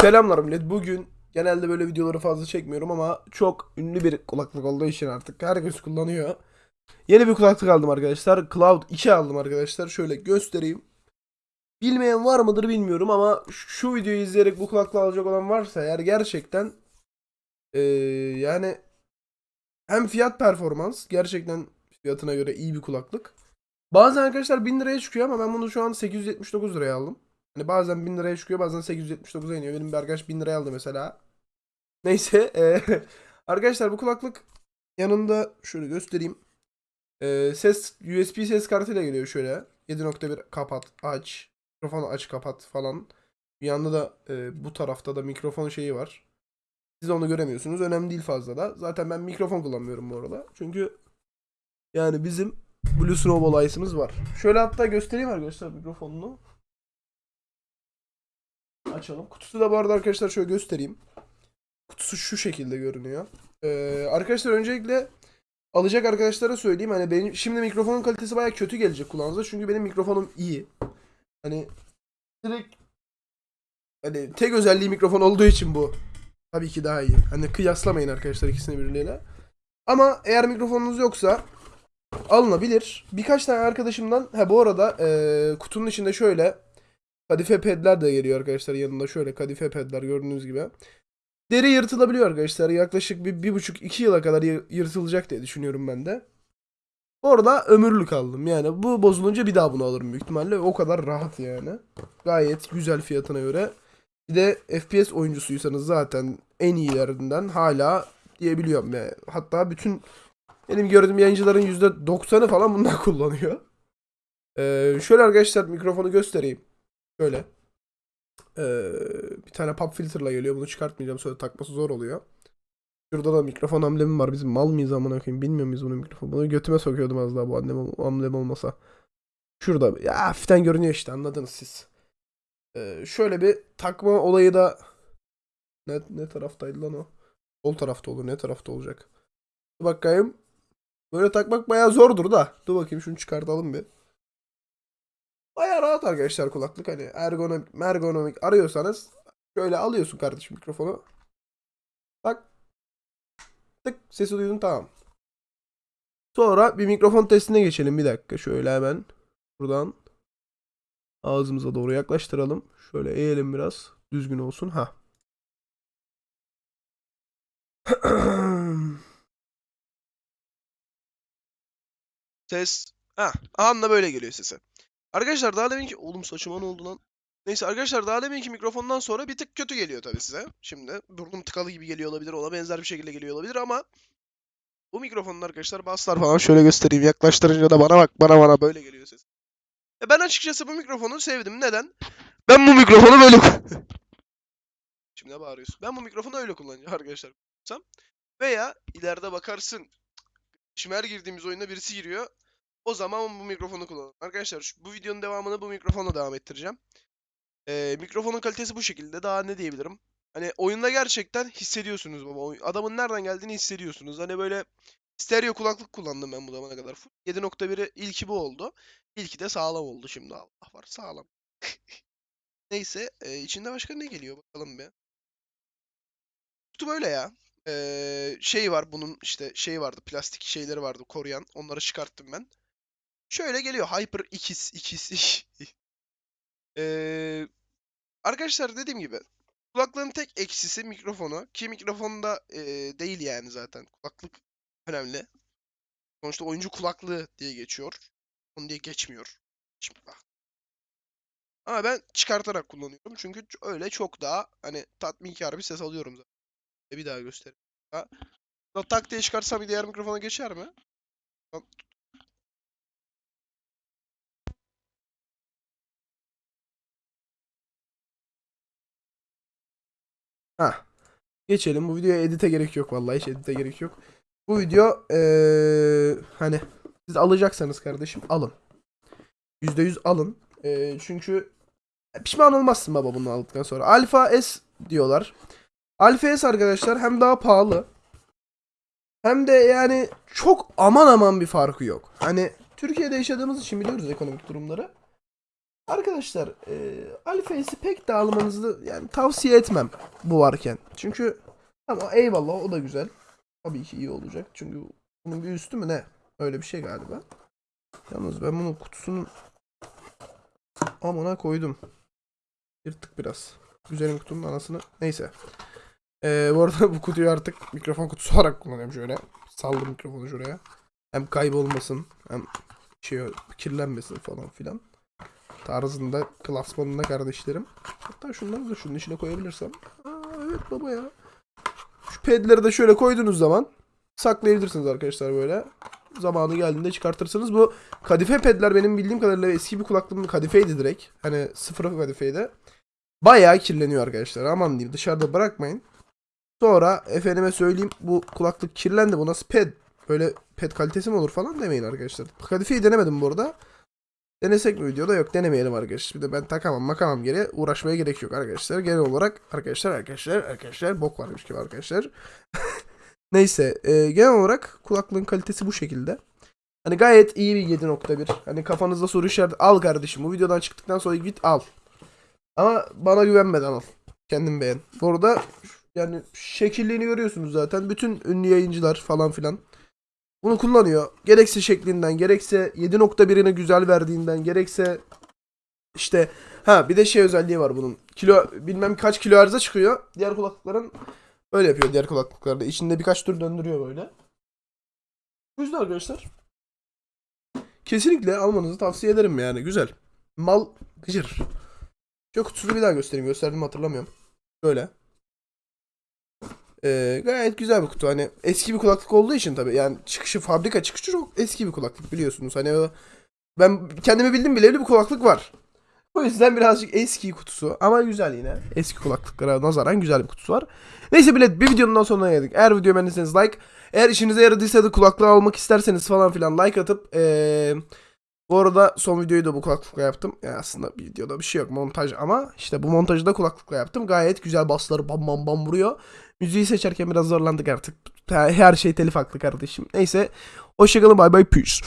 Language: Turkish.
Selamlar millet. Bugün genelde böyle videoları fazla çekmiyorum ama çok ünlü bir kulaklık olduğu için artık herkes kullanıyor. Yeni bir kulaklık aldım arkadaşlar. Cloud 2 aldım arkadaşlar. Şöyle göstereyim. Bilmeyen var mıdır bilmiyorum ama şu videoyu izleyerek bu kulaklığı alacak olan varsa eğer gerçekten eee, yani hem fiyat performans gerçekten fiyatına göre iyi bir kulaklık. Bazen arkadaşlar 1000 liraya çıkıyor ama ben bunu şu an 879 liraya aldım. Hani bazen 1000 liraya çıkıyor bazen 879'a iniyor. Benim bir arkadaş 1000 liraya aldı mesela. Neyse. eee, arkadaşlar bu kulaklık yanında şöyle göstereyim. Eee, ses USB ses kartıyla geliyor şöyle. 7.1 kapat aç. Mikrofonu aç kapat falan. Bir yanda da eee, bu tarafta da mikrofon şeyi var. Siz onu göremiyorsunuz. Önemli değil fazla da. Zaten ben mikrofon kullanmıyorum bu arada. Çünkü yani bizim Blue Snowball Ice'ımız var. Şöyle hatta göstereyim arkadaşlar mikrofonunu. Açalım. Kutusu da bu arada arkadaşlar şöyle göstereyim. Kutusu şu şekilde görünüyor. Ee, arkadaşlar öncelikle alacak arkadaşlara söyleyeyim. Hani benim şimdi mikrofonun kalitesi baya kötü gelecek kulağınıza. Çünkü benim mikrofonum iyi. Hani direkt hani tek özelliği mikrofon olduğu için bu. Tabii ki daha iyi. Hani kıyaslamayın arkadaşlar ikisini birbirleriyle. Ama eğer mikrofonunuz yoksa alınabilir. Birkaç tane arkadaşımdan ha bu arada eee, kutunun içinde şöyle kadife pedler de geliyor arkadaşlar yanında şöyle kadife pedler gördüğünüz gibi. Deri yırtılabiliyor arkadaşlar. Yaklaşık bir, bir buçuk iki yıla kadar yı- yırtılacak diye düşünüyorum ben de. Orada ömürlük aldım. Yani bu bozulunca bir daha bunu alırım büyük ihtimalle. O kadar rahat yani. Gayet güzel fiyatına göre. Bir de FPS oyuncusuysanız zaten en iyilerinden hala diyebiliyorum. Yani. Hatta bütün benim gördüğüm yayıncıların %90'ı falan bundan kullanıyor. Ee, şöyle arkadaşlar mikrofonu göstereyim. Şöyle. Ee, bir tane pop filterla geliyor. Bunu çıkartmayacağım. Sonra takması zor oluyor. Şurada da mikrofon amblemi var. Bizim mal mıyız amına koyayım? Bilmiyor muyuz bunun mikrofonu? Bunu götüme sokuyordum az daha bu amblem, amblem olmasa. Şurada. Ya hafiften görünüyor işte anladınız siz. Ee, şöyle bir takma olayı da ne, ne taraftaydı lan o? Sol tarafta olur. Ne tarafta olacak? Dur bakayım. Böyle takmak bayağı zordur da. Dur bakayım şunu çıkartalım bir. Bayağı rahat arkadaşlar kulaklık. Hani ergonomik, ergonomik arıyorsanız şöyle alıyorsun kardeşim mikrofonu. Bak. Tık sesi duydun tamam. Sonra bir mikrofon testine geçelim bir dakika. Şöyle hemen buradan ağzımıza doğru yaklaştıralım. Şöyle eğelim biraz. Düzgün olsun. Ha. Ses. Ha, anla böyle geliyor sesi. Arkadaşlar daha deminki... Oğlum saçıma ne oldu lan? Neyse arkadaşlar daha deminki mikrofondan sonra bir tık kötü geliyor tabii size. Şimdi burnum tıkalı gibi geliyor olabilir. Ona benzer bir şekilde geliyor olabilir ama bu mikrofonun arkadaşlar basslar falan şöyle göstereyim. Yaklaştırınca da bana bak bana bana böyle geliyor ses. E ben açıkçası bu mikrofonu sevdim. Neden? Ben bu mikrofonu böyle Şimdi ne bağırıyorsun? Ben bu mikrofonu öyle kullanacağım arkadaşlar. Veya ileride bakarsın Şimdi her girdiğimiz oyunda birisi giriyor. O zaman bu mikrofonu kullanın. Arkadaşlar bu videonun devamını bu mikrofonla devam ettireceğim. Ee, mikrofonun kalitesi bu şekilde. Daha ne diyebilirim? Hani oyunda gerçekten hissediyorsunuz baba. Adamın nereden geldiğini hissediyorsunuz. Hani böyle stereo kulaklık kullandım ben bu zamana kadar. Full 7.1'i ilki bu oldu. İlki de sağlam oldu şimdi. Allah var sağlam. Neyse. e, içinde başka ne geliyor bakalım bir. Kutu böyle ya. Ee, şey var bunun işte şey vardı plastik şeyleri vardı koruyan. Onları çıkarttım ben. Şöyle geliyor Hyper X X. Ee, arkadaşlar dediğim gibi kulaklığın tek eksisi mikrofonu ki mikrofonda e, değil yani zaten kulaklık önemli. Sonuçta oyuncu kulaklığı diye geçiyor. Onu diye geçmiyor. Şimdi bak. Ama ben çıkartarak kullanıyorum çünkü öyle çok daha hani tatminkar bir ses alıyorum zaten. Bir daha göstereyim. Ha. Tak diye çıkarsam diğer mikrofona geçer mi? Ha. Geçelim. Bu videoya edite gerek yok vallahi. Hiç edite gerek yok. Bu video eee, hani siz alacaksanız kardeşim alın. %100 alın. Eee, çünkü pişman olmazsın baba bunu aldıktan sonra. Alfa S diyorlar. Alfa S arkadaşlar hem daha pahalı hem de yani çok aman aman bir farkı yok. Hani Türkiye'de yaşadığımız için biliyoruz ekonomik durumları. Arkadaşlar e, Alface'i pek de almanızı yani tavsiye etmem bu varken. Çünkü ama eyvallah o da güzel. Tabii ki iyi olacak. Çünkü bunun bir üstü mü ne? Öyle bir şey galiba. Yalnız ben bunun kutusunun amına koydum. Yırttık biraz. Güzelim kutunun anasını. Neyse. Ee, bu arada bu kutuyu artık mikrofon kutusu olarak kullanıyorum şöyle. Saldım mikrofonu şuraya. Hem kaybolmasın hem şey kirlenmesin falan filan. Tarzında klasmanında kardeşlerim. Hatta şunları da şunun içine koyabilirsem. Aa, evet baba ya. Şu pedleri de şöyle koyduğunuz zaman saklayabilirsiniz arkadaşlar böyle. Zamanı geldiğinde çıkartırsınız. Bu kadife pedler benim bildiğim kadarıyla eski bir kulaklığımın kadifeydi direkt. Hani sıfır kadifeydi. Bayağı kirleniyor arkadaşlar. Aman diyeyim dışarıda bırakmayın. Sonra efendime söyleyeyim bu kulaklık kirlendi. Bu nasıl ped? Böyle ped kalitesi mi olur falan demeyin arkadaşlar. Kadifeyi denemedim bu arada. Denesek mi videoda? Yok denemeyelim arkadaşlar. Bir de ben takamam makamam geri uğraşmaya gerek yok arkadaşlar. Genel olarak arkadaşlar arkadaşlar arkadaşlar bok varmış gibi arkadaşlar. Neyse e, genel olarak kulaklığın kalitesi bu şekilde. Hani gayet iyi bir 7.1. Hani kafanızda soru işareti al kardeşim. Bu videodan çıktıktan sonra git al. Ama bana güvenmeden al. Kendin beğen. Bu arada yani şekilliğini görüyorsunuz zaten. Bütün ünlü yayıncılar falan filan bunu kullanıyor. Gerekse şeklinden, gerekse 7.1'ine güzel verdiğinden, gerekse işte ha bir de şey özelliği var bunun. Kilo bilmem kaç kilo arıza çıkıyor. Diğer kulaklıkların öyle yapıyor diğer kulaklıklarda. İçinde birkaç tur döndürüyor böyle. Bu yüzden arkadaşlar kesinlikle almanızı tavsiye ederim yani. Güzel. Mal gıcır. Şu kutusunu bir daha göstereyim. Gösterdim hatırlamıyorum. Böyle. Ee, gayet güzel bir kutu. Hani eski bir kulaklık olduğu için tabii. Yani çıkışı fabrika çıkışı çok eski bir kulaklık biliyorsunuz. Hani ben kendimi bildim bileli bir kulaklık var. O yüzden birazcık eski kutusu ama güzel yine. Eski kulaklıklara nazaran güzel bir kutusu var. Neyse bilet bir videonun daha sonuna geldik. Eğer videoyu beğendiyseniz like. Eğer işinize yaradıysa da kulaklığı almak isterseniz falan filan like atıp ee, bu arada son videoyu da bu kulaklıkla yaptım. Yani aslında videoda bir şey yok montaj ama işte bu montajı da kulaklıkla yaptım. Gayet güzel basları bam bam bam vuruyor. Müziği seçerken biraz zorlandık artık. Her şey telif haklı kardeşim. Neyse. Hoşçakalın bay bay. Peace.